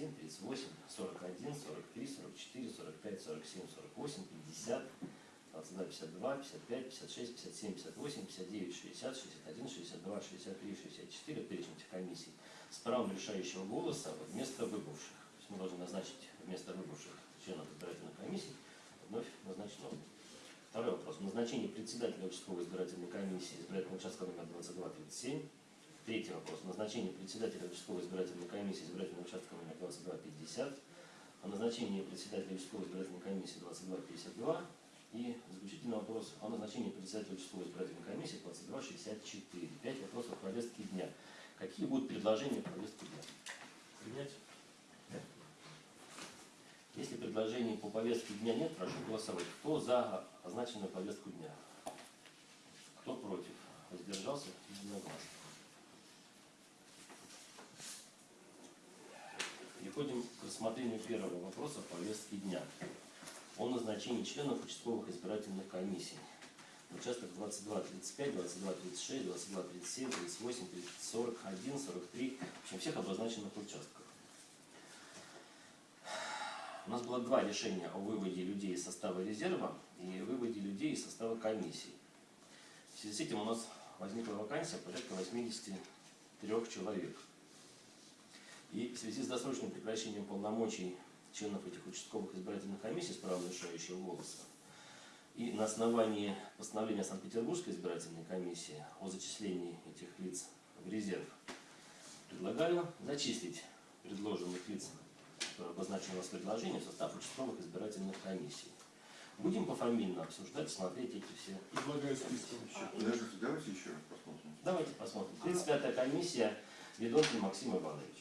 37, 38, 41, 43, 44, 45, 47, 48, 50, 22, 52, 55, 56, 57, 58, 59, 60, 61, 62, 63, 64, перечень этих комиссий с правом решающего голоса вместо выбывших. То есть мы должны назначить вместо выбывших членов избирательной комиссии вновь назначить новых. Второй вопрос. Назначение председателя участковой избирательной комиссии избирательного участка номер 2237. Третий вопрос. Назначение председателя участковой избирательной комиссии избирательного участка номер 2250. О назначении председателя участковой избирательной комиссии 2252. И заключительный вопрос о назначении председателя участковой избирательной комиссии 2264. Пять вопросов повестки дня. Какие будут предложения по повестке дня? Принять? Если предложений по повестке дня нет, прошу голосовать. Кто за означенную повестку дня? Кто против? Воздержался? Единогласно. Переходим к рассмотрению первого вопроса повестки дня. О назначении членов участковых избирательных комиссий. Участок 22, 35, 22, 36, 22, 37, 38, 41, 43. В общем, всех обозначенных участках. У нас было два решения о выводе людей из состава резерва и выводе людей из состава комиссии. В связи с этим у нас возникла вакансия порядка 83 человек. И в связи с досрочным прекращением полномочий членов этих участковых избирательных комиссий с правом решающего голоса и на основании постановления Санкт-Петербургской избирательной комиссии о зачислении этих лиц в резерв предлагаю зачислить предложенных лиц которое обозначено у нас в предложении, в состав участковых избирательных комиссий. Будем пофамильно обсуждать, смотреть эти все. Предлагаю еще. Подождите, давайте еще раз посмотрим. Давайте посмотрим. 35-я комиссия Ведонкин Максим Иванович.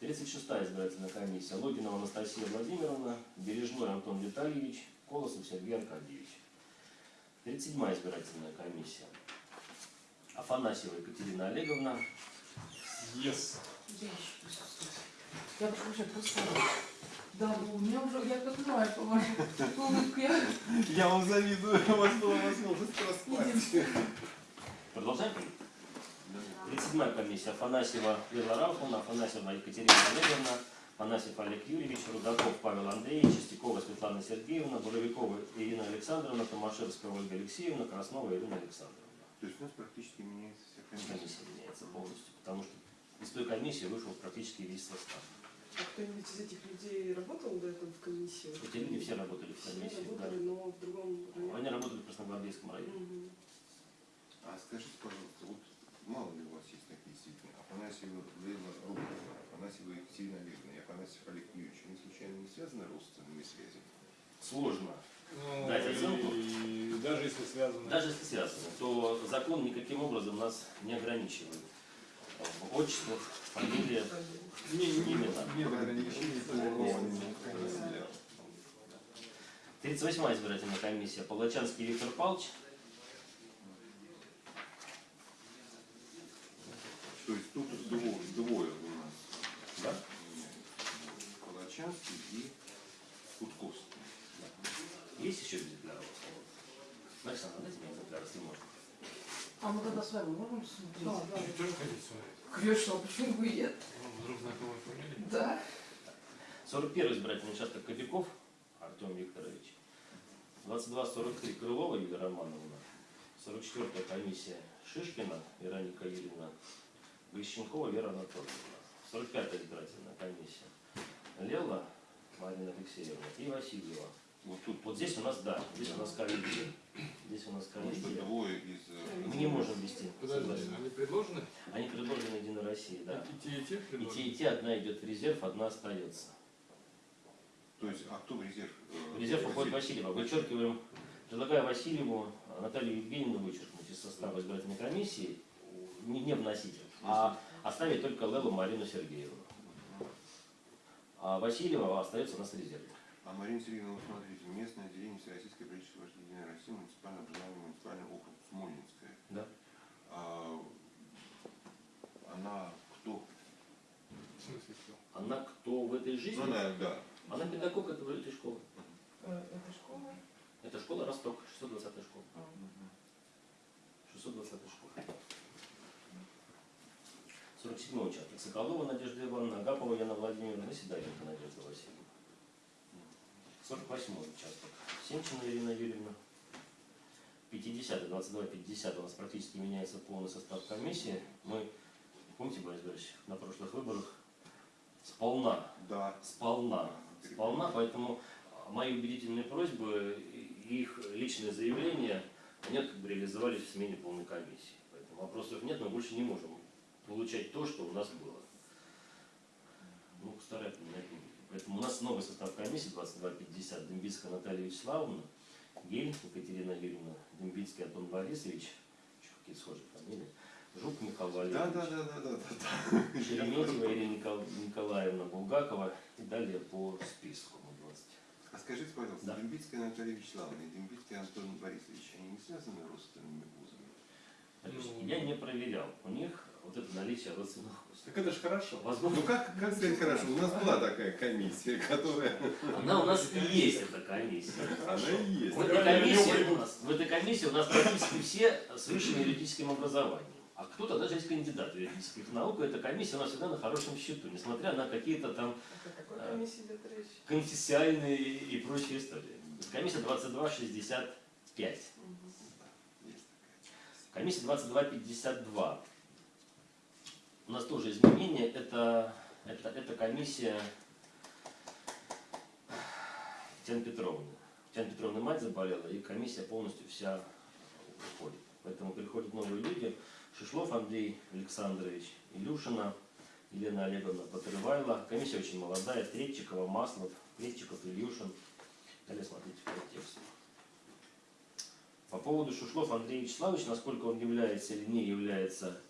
36-я избирательная комиссия Логинова Анастасия Владимировна, Бережной Антон Витальевич, Колосов Сергей Аркадьевич. 37-я избирательная комиссия Афанасьева Екатерина Олеговна, Yes. Я еще присутствую. Я уже просто... Да, ну, у меня уже, я как знаю, по вашей улыбке. Я... Я вам завидую, у вас была возможность поспать. Продолжаем? 37-я комиссия Афанасьева Лила Рауфовна, Афанасьева Екатерина Олеговна, Афанасьев Олег Юрьевич, Рудаков Павел Андреевич, Чистякова Светлана Сергеевна, Боровикова Ирина Александровна, Томашевская Ольга Алексеевна, Краснова Ирина Александровна. То есть у нас практически меняется вся комиссия. Комиссия меняется полностью, потому что из той комиссии вышел практически весь состав. А кто-нибудь из этих людей работал до этого в комиссии? Эти люди все работали в Все комиссии, да. работали, но в другом районе. Они работали в Красногвардейском районе. Мгм. А скажите, пожалуйста, вот мало ли у вас есть такие действительно, Афанасьева Лейла Рубинова, Афанасьева Екатерина Олеговна и Афанасьев Олег Юрьевич, они случайно не связаны родственными связями? Сложно. Ну, Дать оценку? и даже если связано. Даже если связано, то закон никаким образом нас не ограничивает. В отчествах, фамилия, Не, не, Именно. нет ограничений по родственникам. 38-я избирательная комиссия Палачанский Виктор Павлович, То есть тут двое, двое у нас. да? Палачанский и Кутковский. Есть еще экземпляр у вас? Александр, дайте мне экземпляр, если можно. А мы тогда с вами можем смотреть? Да, да. Вы тоже хотите смотреть? Конечно, а почему бы и нет? Вам вдруг знакомая фамилия? Да. 41-й избирательный участок Кобяков Артем Викторович. 22-43 Крылова Юлия Романовна. 44-я комиссия Шишкина Вероника Юрьевна. Грищенкова Вера Анатольевна. 45-я избирательная комиссия Лела Марина Алексеевна и Васильева. Вот тут Вот здесь у нас, да, здесь у нас коллизия. Здесь у нас двое из... э, Мы не можем вести. Подожди, они предложены? Они предложены Единой России, да. И те, и те И те, и те, одна идет в резерв, одна остается. То есть, а кто в резерв? э, В резерв уходит? Васильева. Вычеркиваем, предлагаю Васильеву Наталью Евгеньевну вычеркнуть из состава избирательной комиссии, не, не вносить, а оставить только Лелу Марину Сергеевну. А Васильева остается у нас в резерве. А Марина Сергеевна, смотрите, местное отделение Всероссийской политической партии Единая Россия, муниципальное образование, муниципальный округ Смольнинская. Да. А, она кто? В смысле кто? Она кто в этой жизни? Ну, она, да. Она педагог этого, этой школы. Э, Это школа? Это школа Росток, 620 школа. А. 620 школа. 47 участок. Соколова Надежда Ивановна, Агапова Яна Владимировна и Сидоренко Надежда Васильевна. 48 участок. Семчина Ирина Юрьевна. 50 22 50 у нас практически меняется полный состав комиссии. Мы, помните, Борис Борисович, на прошлых выборах сполна Да. сполна. Сполна, поэтому мои убедительные просьбы и их личные заявления, они как бы реализовались в смене полной комиссии. Поэтому вопросов нет, мы больше не можем получать то, что у нас было. Ну, старая поменять не. Поэтому у нас новый состав комиссии 2250. Дембицкая Наталья Вячеславовна, Гель Екатерина Юрьевна, Дембицкий Антон Борисович, еще какие схожие фамилии, Жук Михаил Валерьевич. да, да, да, да, да, да. Шереметьева Ирина Никол- Николаевна Булгакова и далее по списку. Ну, 20. А скажите, пожалуйста, Да. Дембицкая Наталья Вячеславовна и Дембицкий Антон Борисович, они не связаны родственными узами? Товарищ, Ну. Я не проверял. У них вот это наличие родственных уз. Так это же хорошо. Возможно, Ну как, как сказать хорошо, у нас была такая комиссия, которая... она у нас и есть, эта комиссия. Она и есть. В этой, комиссии у нас, в этой комиссии у нас практически все с высшим юридическим образованием. А кто-то даже есть кандидат юридических наук, и эта комиссия у нас всегда на хорошем счету, несмотря на какие-то там речь? конфессиальные и прочие истории. Комиссия 2265. Комиссия 2252. У нас тоже изменения. Это, это, это комиссия Татьяны Петровны. Татьяна Петровна мать заболела, и комиссия полностью вся уходит. Поэтому приходят новые люди. Шишлов Андрей Александрович, Илюшина, Елена Олеговна Потрывайла. Комиссия очень молодая. Третчикова, Маслов, Третчиков, Илюшин. Далее смотрите по тексту. По поводу Шушлов Андрея Вячеславовича, насколько он является или не является,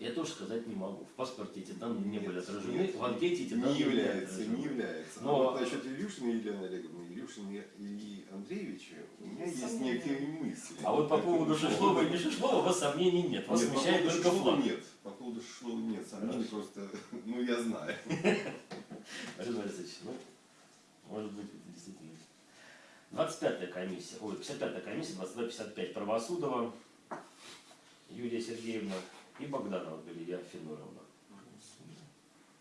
я тоже сказать не могу. В паспорте эти данные не были отражены, Нет, в анкете эти данные Не отражены. не является. Но- Но вот насчет Илюшина и Елены Олеговны, Илюшина и Андреевича у меня есть Сомнения. некие мысли. А вот по поводу Шишлова и не Шишлова у вас сомнений нет. Вас Нет, по смущает поводу только флаг. нет. По поводу Шишлова нет. Сомнений Хорошо. просто, ну я знаю. Борис Борисович, ну, может быть, это действительно. 25-я комиссия, ой, 55-я комиссия, 2255 Правосудова, Юлия Сергеевна и Богданова Галия Финуровна.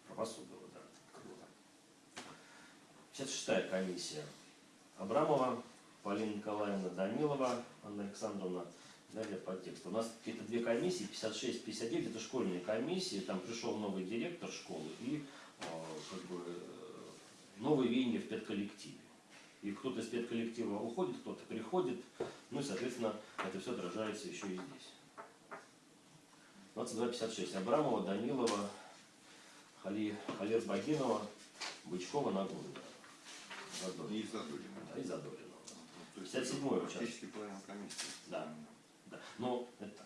Правосудова, да. 56-я комиссия. Абрамова, Полина Николаевна Данилова, Анна Александровна. Далее по тексту. У нас какие-то две комиссии, 56, 59, это школьные комиссии, там пришел новый директор школы и э, как бы э, новые веяния в педколлективе. И кто-то из педколлектива уходит, кто-то приходит, ну и, соответственно, это все отражается еще и здесь. 2256. Абрамова, Данилова, Хали, Халер Багинова, Бычкова, Нагурина. Задорина. И Задорина. Да, и Задорина. Есть 57-й участок. Половина комиссии. Да. Да. Но это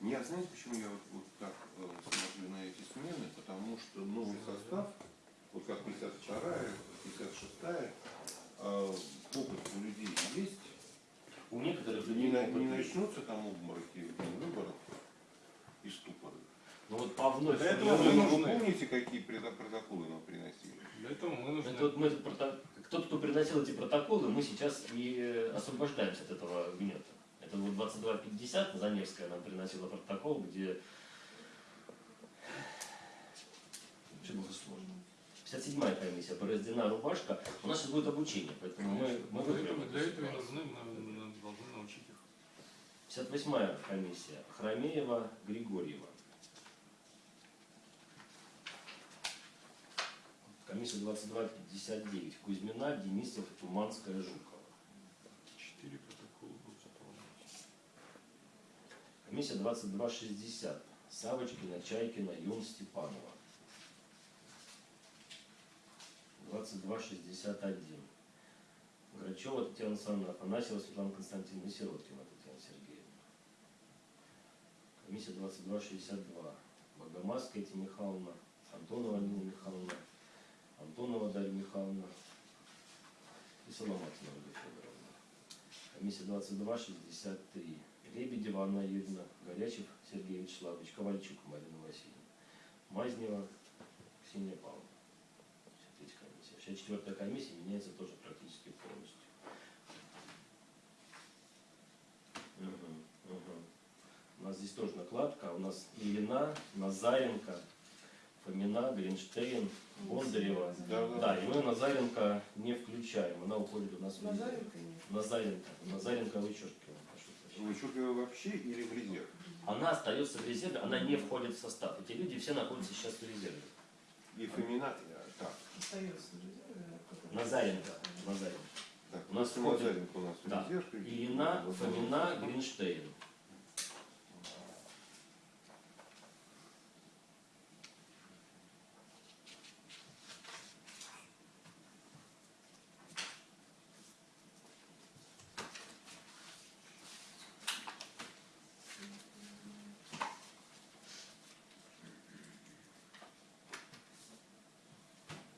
Не, а знаете, почему я вот, вот так э, смотрю на эти смены? Потому что новый состав, вот как 52-я, 56-я, э, опыт у людей есть. у некоторых Не, людей не есть. начнутся там обмороки в день выборов и ступоры. Ну вот по вновь Для этого Вы, нужны. помните, какие протоколы нам приносили? Для этого мы нужны. Это вот мы Тот, кто приносил эти протоколы, мы сейчас и э, освобождаемся от этого гнета. Это вот 2250, Заневская нам приносила протокол, где все было сложно. 57-я комиссия, порождена рубашка. У нас сейчас будет обучение, поэтому мы, мы Для этого, для этого мы должны научить. 58-я комиссия, Хромеева, Григорьева. Комиссия 2259, Кузьмина, Денисов, Туманская, Жукова. Четыре протокола будут заполнять. Комиссия 2260, Савочкина, Чайкина, Юн, Степанова. 2261. Грачева Татьяна Александровна, Афанасьева Светлана Константиновна Сироткина. Комиссия 2262. Богомазская Этя Михайловна, Антонова Нина Михайловна, Антонова Дарья Михайловна и Соломатина Ольга Федоровна. Комиссия 2263. Лебедева Анна Юрьевна, Горячев Сергей Вячеславович, Ковальчук Марина Васильевна, Мазнева Ксения Павловна. 63 комиссия. 64 комиссия меняется тоже практически полностью. Мгм, мгм. У нас здесь тоже накладка. У нас Ильина, Назаренко, Фомина, Гринштейн, Бондарева. Да, да. Да, и мы Назаренко не включаем, она уходит у нас в резерв. Назаренко нет. Назаренко. Назаренко вычеркиваем. Вычеркиваю вообще или в резерв? Она остается в резерве, она не входит в состав. Эти люди все находятся сейчас в резерве. И Фомина, э, так, Остается в резерве, а потом- Назаренко. Назаренко. так, У нас входит- Назаренко у нас в Да. резерв. Ильина, Фомина, Гринштейн.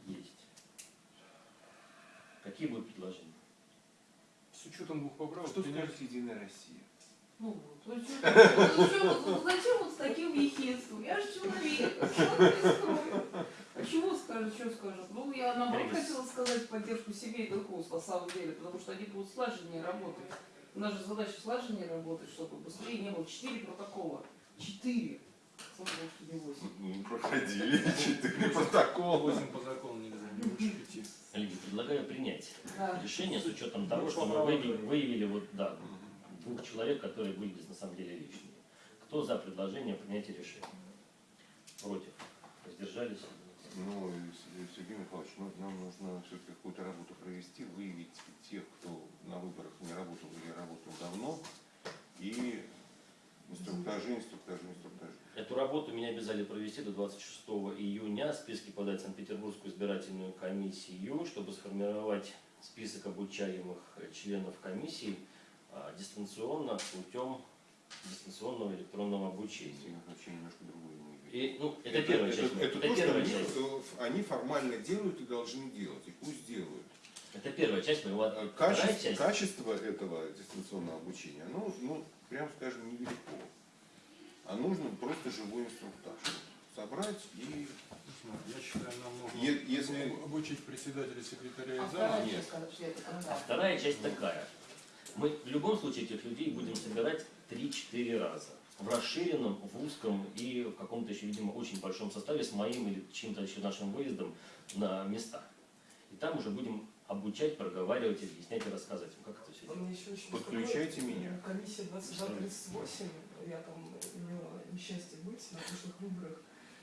Есть. Какие будут предложения? С учетом двух поправок Что скажет Единая Россия? Ну вот, зачем вот с таким ехидством? Я же человек? А чего скажет, что скажет? Ну, я наоборот хотела сказать поддержку семейных уз, на самом деле, потому что они будут слаженнее работать. У нас же задача слаженнее работать, чтобы быстрее не было четыре протокола. Четыре. Восемь. Ну, проходили четыре протокола. 8 по закону нельзя, Лидия, предлагаю принять Да. решение с учетом того, Ну, что мы выявили, выявили вот, да, двух человек, которые были здесь на самом деле лишние. Кто за предложение принятия решения? Против? Воздержались? Ну, Сергей Михайлович, ну, нам нужно все-таки какую-то работу провести, выявить тех, кто на выборах не работал или работал давно, и инструктажи, инструктажи, инструктажи. Эту работу меня обязали провести до 26 июня, списки подать Санкт-Петербургскую избирательную комиссию, чтобы сформировать список обучаемых э, членов комиссии а, дистанционно путем дистанционного электронного обучения. Я немножко другое. И, ну, это, первая часть. Это, Это то, первая что часть. они, э, они формально делают и должны делать, и пусть делают. Это первая часть моего. Вторая Качество, часть. качество этого дистанционного обучения, ну, ну, прям скажем, невелико. А нужно просто живой инструктаж. Собрать и... Я считаю, нам нужно Е- если- обучить председателя, секретаря А нет. это А вторая часть такая. Мы в любом случае этих людей будем собирать 3-4 раза. В расширенном, в узком и в каком-то еще, видимо, очень большом составе с моим или чьим-то еще нашим выездом на места. И там уже будем обучать, проговаривать, объяснять и рассказывать. Ну, как это все делать? Еще очень Подключайте меня. Комиссия 2238, я там имела несчастье быть на прошлых выборах.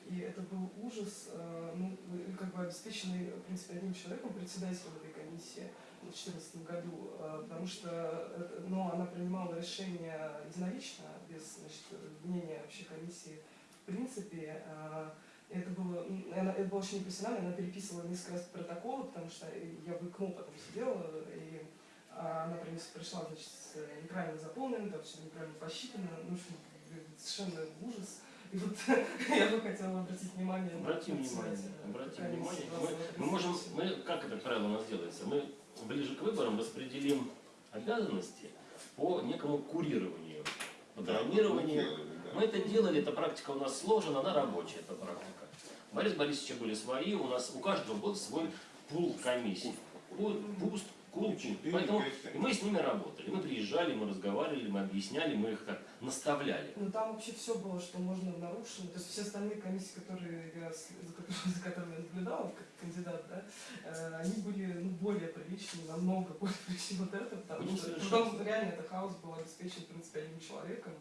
И это был ужас, э, ну, как бы обеспеченный, в принципе, одним человеком, председателем этой комиссии в 2014 году, э, потому что ну, она принимала решение единолично, без значит, мнения вообще комиссии. В принципе, это было, она, это было очень непрофессионально, она переписывала несколько раз протоколы, потому что я в ИКМО потом сидела, и а, она пришла, значит, с неправильно заполненным, там все неправильно посчитано, ну, в общем, совершенно ужас. И вот я бы хотела обратить внимание на Обратим внимание, обратим внимание. Мы, 2238. мы можем, мы, как это правило у нас делается? Мы ближе к выборам распределим обязанности по некому курированию, программированию. Мы это делали, эта практика у нас сложена, она рабочая, эта практика. У Бориса Борисовича были свои, у нас у каждого был свой пул комиссий. Пуст, кул, Четыре, Поэтому мы с ними работали. Мы приезжали, мы разговаривали, мы объясняли, мы их так наставляли. Ну там вообще все было, что можно нарушено. То есть все остальные комиссии, которые я, за, которыми, я наблюдала как кандидат, да, э, они были ну, более приличные, намного более приличные вот это, потому что совершать. потом реально это хаос был обеспечен, в принципе, одним человеком,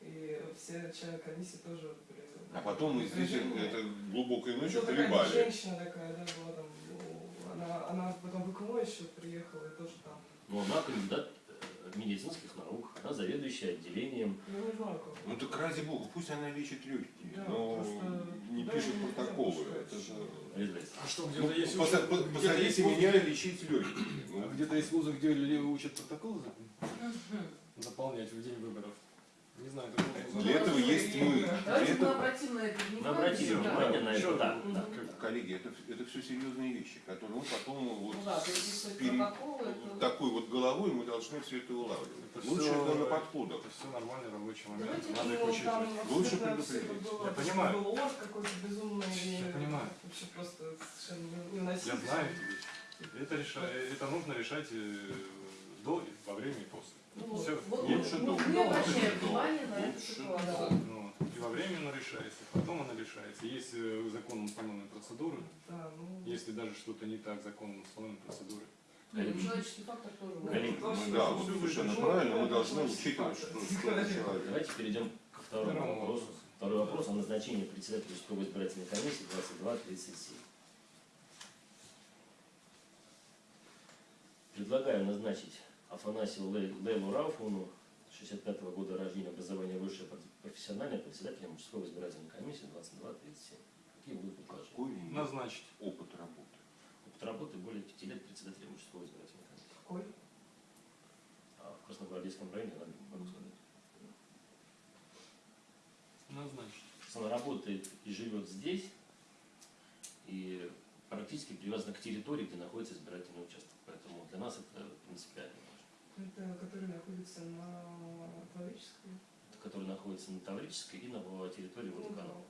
и все члены комиссии тоже были. А потом мы здесь это глубокой Ну, ночью такая хлебали. женщина такая, да, была там, ну, она, она потом в ИКМО еще приехала и тоже там, Но она кандидат э, медицинских наук, она заведующая отделением. ну не знаю. Ну так ради бога, пусть она лечит легкие, Да, но просто не да, пишет не протоколы. Это же... А что, Ну, где-то есть поса- учат- по- где-то Посадите есть меня где- лечить легкие. а Ну, Где-то есть вузы, где люди учат протоколы за- заполнять в день выборов. Не знаю, такого. Для этого есть мы. Давайте мы обратим на это внимание. обратили да. внимание на это, да. да. Коллеги, это, это все серьезные вещи, которые мы потом вот Ну да, пере- протоколы, это... такой вот головой мы должны все это улавливать. Это Лучше всё- это на подходах. Это все нормальный рабочий момент. Давайте Надо учитывать. там Лучше предупредить. было- Я понимаю. Был ложь какой-то безумный. Я понимаю. Вообще просто совершенно Я невыносимо. знаю эти вещи. Это, реша- это нужно решать э, до, во время и после. Ну, Всё. вот, Лучше ну, дома. не обращаем на эту ситуацию. дома. Ну. И во время она решается, потом она решается. Есть э, законом установленные процедуры. Да, ну, Если даже что-то не так законом установленной процедуры. Ну. Коллеги, Мы, да, вот совершенно правильно, мы должны учитывать, что, человек. Давайте перейдем ко второму вопросу. Второй вопрос о назначении председателя участковой избирательной комиссии 2237. Предлагаю назначить Афанасию Лей- Лейлу Рауфовну, 65 года рождения, образование высшее, профессиональное, председателем участковой избирательной комиссии 2237. Какие будут предложения? Какой у него Назначить. опыт работы? Опыт работы более 5 лет председателем участковой избирательной комиссии. какой? А в Красногвардейском районе, я могу сказать. Назначить. Она работает и живет здесь, и практически привязана к территории, где находится избирательный участок. Поэтому для нас это принципиально важно. Это который находится на Таврической. Который находится на Таврической и на территории водоканала.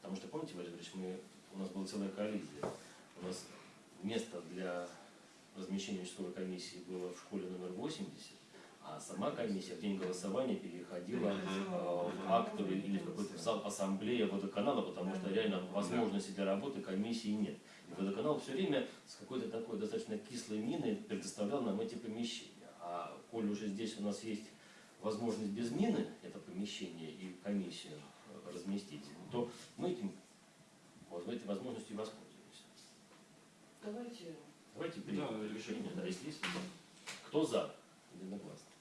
Потому что, помните, Валерий Ильич, мы, у нас была целая коллизия. У нас место для размещения участковой комиссии было в школе номер 80, а сама комиссия в день голосования переходила э, в актовый или в какой-то зал ассамблея водоканала, потому что реально возможности для работы комиссии нет. Водоканал все время с какой-то такой достаточно кислой миной предоставлял нам эти помещения. А коль уже здесь у нас есть возможность без мины это помещение и комиссию э, разместить, то мы этим, вот, этой возможностью воспользуемся. Давайте Давайте перейдем Да, к решению, да, если есть. Кто за? Единогласно.